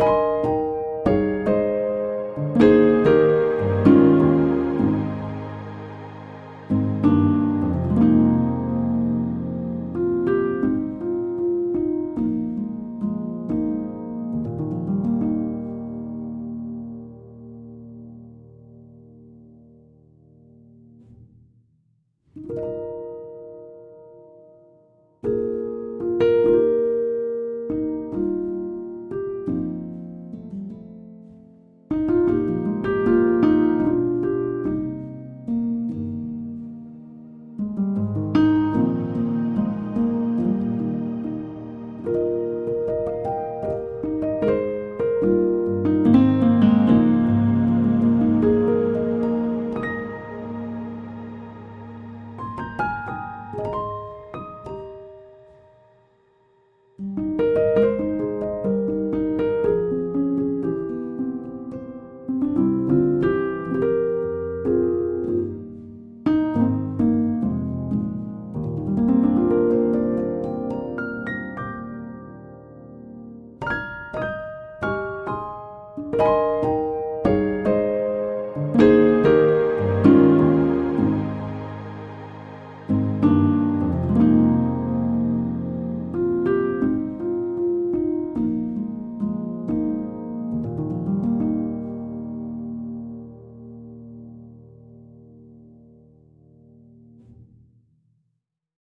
you